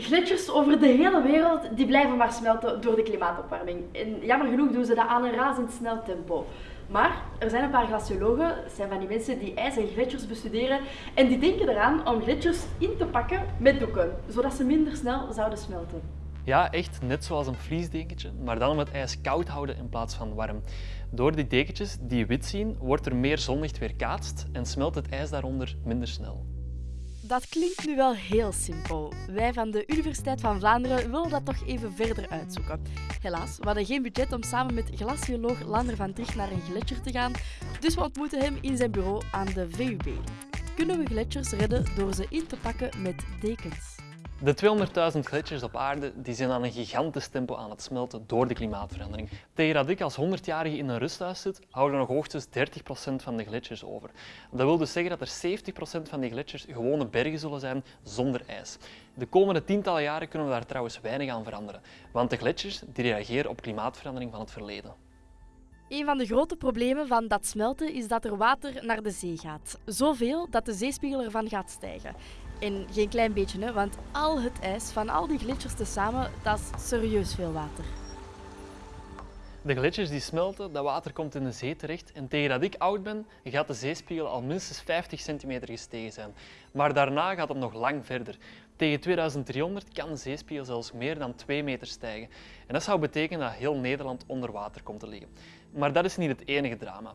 Gletsjers over de hele wereld die blijven maar smelten door de klimaatopwarming. En jammer genoeg doen ze dat aan een razendsnel tempo. Maar er zijn een paar glaciologen, dat zijn van die mensen die ijs en gletsjers bestuderen, en die denken eraan om gletsjers in te pakken met doeken, zodat ze minder snel zouden smelten. Ja, echt net zoals een vliesdekentje, maar dan om het ijs koud houden in plaats van warm. Door die dekentjes die wit zien, wordt er meer zonlicht weerkaatst en smelt het ijs daaronder minder snel. Dat klinkt nu wel heel simpel. Wij van de Universiteit van Vlaanderen willen dat toch even verder uitzoeken. Helaas, we hadden geen budget om samen met glacioloog Lander van Tricht naar een gletsjer te gaan, dus we ontmoeten hem in zijn bureau aan de VUB. Kunnen we gletsjers redden door ze in te pakken met dekens? De 200.000 gletsjers op aarde die zijn aan een gigantisch tempo aan het smelten door de klimaatverandering. Tegen dat ik als 100-jarige in een rusthuis zit, houden nog hoogstens 30% van de gletsjers over. Dat wil dus zeggen dat er 70% van die gletsjers gewone bergen zullen zijn zonder ijs. De komende tientallen jaren kunnen we daar trouwens weinig aan veranderen, want de gletsjers die reageren op klimaatverandering van het verleden. Een van de grote problemen van dat smelten is dat er water naar de zee gaat. Zoveel dat de zeespiegel ervan gaat stijgen. En geen klein beetje, hè, want al het ijs van al die gletsjers tezamen, dat is serieus veel water. De gletsjers die smelten, dat water komt in de zee terecht en tegen dat ik oud ben, gaat de zeespiegel al minstens 50 centimeter gestegen zijn. Maar daarna gaat het nog lang verder. Tegen 2300 kan de zeespiegel zelfs meer dan 2 meter stijgen. En dat zou betekenen dat heel Nederland onder water komt te liggen. Maar dat is niet het enige drama.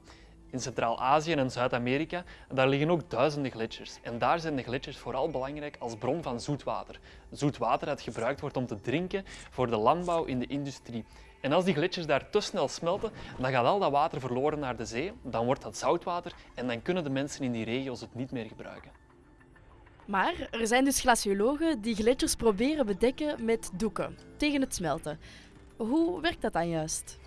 In Centraal-Azië en Zuid-Amerika daar liggen ook duizenden gletsjers. En daar zijn de gletsjers vooral belangrijk als bron van zoet water. Zoet water dat gebruikt wordt om te drinken voor de landbouw in de industrie. En als die gletsjers daar te snel smelten, dan gaat al dat water verloren naar de zee, dan wordt dat zoutwater en dan kunnen de mensen in die regio's het niet meer gebruiken. Maar er zijn dus glaciologen die gletsjers proberen bedekken met doeken tegen het smelten. Hoe werkt dat dan juist?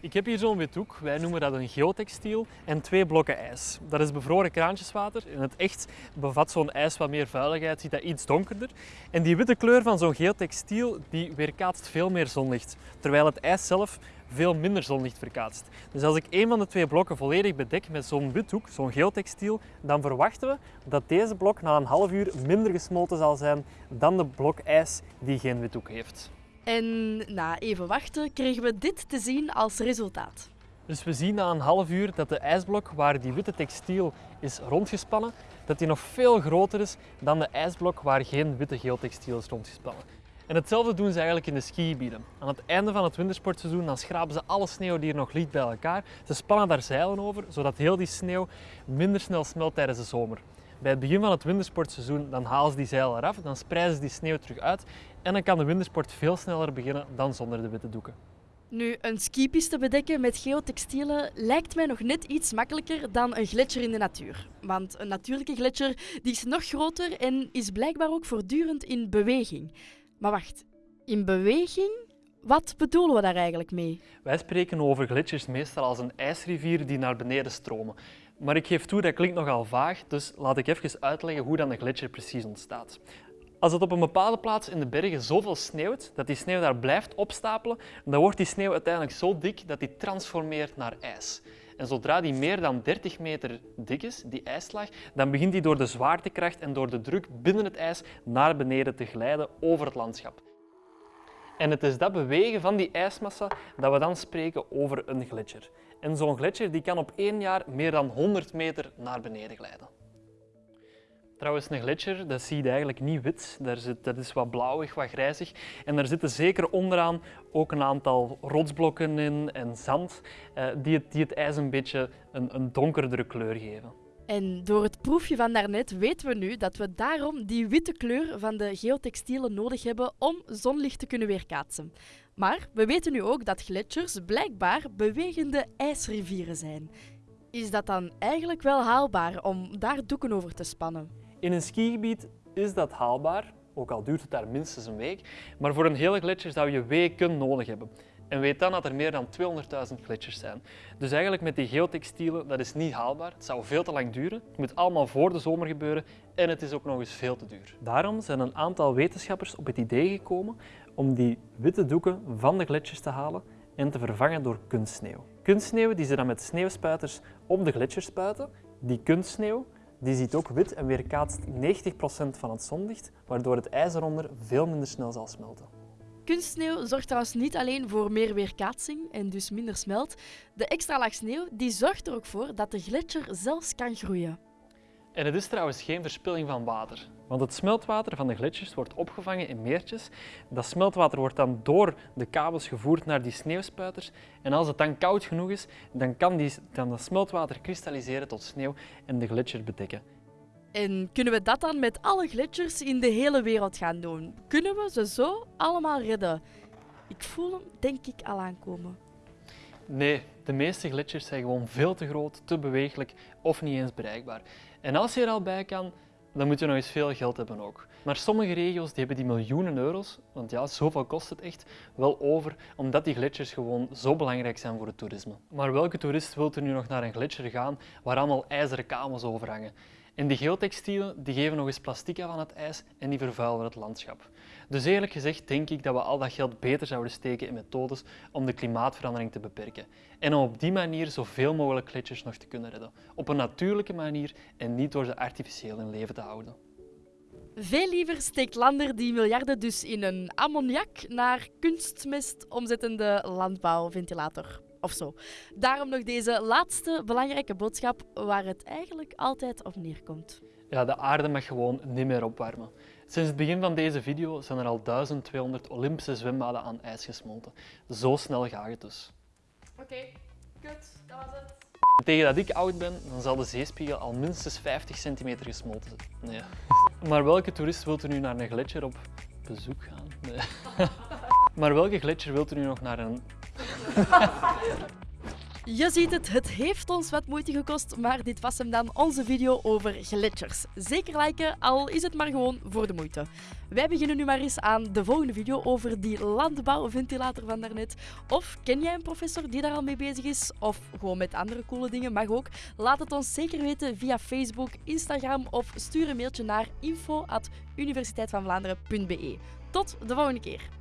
Ik heb hier zo'n wit doek, wij noemen dat een geotextiel, en twee blokken ijs. Dat is bevroren kraantjeswater. In het echt bevat zo'n ijs wat meer vuiligheid, ziet dat iets donkerder. En die witte kleur van zo'n geotextiel die weerkaatst veel meer zonlicht, terwijl het ijs zelf veel minder zonlicht verkaatst. Dus als ik een van de twee blokken volledig bedek met zo'n wit doek, zo'n geotextiel, dan verwachten we dat deze blok na een half uur minder gesmolten zal zijn dan de blok ijs die geen wit doek heeft. En na even wachten kregen we dit te zien als resultaat. Dus we zien na een half uur dat de ijsblok waar die witte textiel is rondgespannen, dat die nog veel groter is dan de ijsblok waar geen witte geotextiel is rondgespannen. En hetzelfde doen ze eigenlijk in de skigebieden. Aan het einde van het wintersportseizoen dan schrapen ze alle sneeuw die er nog ligt bij elkaar. Ze spannen daar zeilen over, zodat heel die sneeuw minder snel smelt tijdens de zomer. Bij het begin van het wintersportseizoen dan halen ze die zeilen eraf, dan spreiden ze die sneeuw terug uit en dan kan de wintersport veel sneller beginnen dan zonder de witte doeken. Nu, een skipiste bedekken met geotextielen lijkt mij nog net iets makkelijker dan een gletsjer in de natuur. Want een natuurlijke gletsjer die is nog groter en is blijkbaar ook voortdurend in beweging. Maar wacht, in beweging? Wat bedoelen we daar eigenlijk mee? Wij spreken over gletsjers meestal als een ijsrivier die naar beneden stromen. Maar ik geef toe, dat klinkt nogal vaag, dus laat ik even uitleggen hoe dan een gletsjer precies ontstaat. Als het op een bepaalde plaats in de bergen zoveel sneeuwt, dat die sneeuw daar blijft opstapelen, dan wordt die sneeuw uiteindelijk zo dik dat die transformeert naar ijs. En zodra die meer dan 30 meter dik is, die ijslaag, dan begint die door de zwaartekracht en door de druk binnen het ijs naar beneden te glijden over het landschap. En het is dat bewegen van die ijsmassa dat we dan spreken over een gletsjer. En zo'n gletsjer die kan op één jaar meer dan 100 meter naar beneden glijden. Trouwens, een gletsjer, dat zie je eigenlijk niet wit. Daar zit, dat is wat blauwig, wat grijzig. En daar zitten zeker onderaan ook een aantal rotsblokken in en zand, eh, die, het, die het ijs een beetje een, een donkerdere kleur geven. En door het proefje van daarnet weten we nu dat we daarom die witte kleur van de geotextielen nodig hebben om zonlicht te kunnen weerkaatsen. Maar we weten nu ook dat gletsjers blijkbaar bewegende ijsrivieren zijn. Is dat dan eigenlijk wel haalbaar om daar doeken over te spannen? In een skigebied is dat haalbaar, ook al duurt het daar minstens een week. Maar voor een hele gletsjer zou je weken nodig hebben. En weet dan dat er meer dan 200.000 gletsjers zijn. Dus eigenlijk met die geotextielen, dat is niet haalbaar. Het zou veel te lang duren. Het moet allemaal voor de zomer gebeuren en het is ook nog eens veel te duur. Daarom zijn een aantal wetenschappers op het idee gekomen om die witte doeken van de gletsjers te halen en te vervangen door kunstsneeuw. Kunstsneeuw die ze dan met sneeuwspuiters op de gletsjers spuiten. Die kunstsneeuw Die ziet ook wit en weerkaatst 90% van het zonlicht, waardoor het ijs eronder veel minder snel zal smelten. Kunstsneeuw zorgt trouwens niet alleen voor meer weerkaatsing en dus minder smelt. De extra laag sneeuw die zorgt er ook voor dat de gletsjer zelfs kan groeien. En het is trouwens geen verspilling van water, want het smeltwater van de gletsjers wordt opgevangen in meertjes. Dat smeltwater wordt dan door de kabels gevoerd naar die sneeuwspuiters en als het dan koud genoeg is, dan kan die, dan dat smeltwater kristalliseren tot sneeuw en de gletsjer bedekken. En kunnen we dat dan met alle gletsjers in de hele wereld gaan doen? Kunnen we ze zo allemaal redden? Ik voel hem denk ik al aankomen. Nee, de meeste gletsjers zijn gewoon veel te groot, te bewegelijk of niet eens bereikbaar. En als je er al bij kan, dan moet je nog eens veel geld hebben ook. Maar sommige regio's die hebben die miljoenen euro's, want ja, zoveel kost het echt, wel over, omdat die gletsjers gewoon zo belangrijk zijn voor het toerisme. Maar welke toerist wil er nu nog naar een gletsjer gaan waar allemaal ijzeren kamers overhangen? En die geotextielen die geven nog eens plastic af aan het ijs en die vervuilen het landschap. Dus eerlijk gezegd denk ik dat we al dat geld beter zouden steken in methodes om de klimaatverandering te beperken. En om op die manier zoveel mogelijk gletsjers nog te kunnen redden. Op een natuurlijke manier en niet door ze artificieel in leven te houden. Veel liever steekt Lander die miljarden dus in een ammoniak naar kunstmest omzettende landbouwventilator of zo. Daarom nog deze laatste belangrijke boodschap waar het eigenlijk altijd op neerkomt. Ja, de aarde mag gewoon niet meer opwarmen. Sinds het begin van deze video zijn er al 1200 Olympische zwembaden aan ijs gesmolten. Zo snel gaat het dus. Oké, kut, dat was het. Tegen dat ik oud ben, dan zal de zeespiegel al minstens 50 centimeter gesmolten zijn. Nee. Maar welke toerist wilt er nu naar een gletsjer op bezoek gaan? Nee. Maar welke gletsjer wilt u nu nog naar een je ziet het, het heeft ons wat moeite gekost, maar dit was hem dan, onze video over gletsjers. Zeker liken, al is het maar gewoon voor de moeite. Wij beginnen nu maar eens aan de volgende video over die landbouwventilator van daarnet. Of ken jij een professor die daar al mee bezig is? Of gewoon met andere coole dingen, mag ook. Laat het ons zeker weten via Facebook, Instagram of stuur een mailtje naar info.universiteitvanvlaanderen.be. Tot de volgende keer.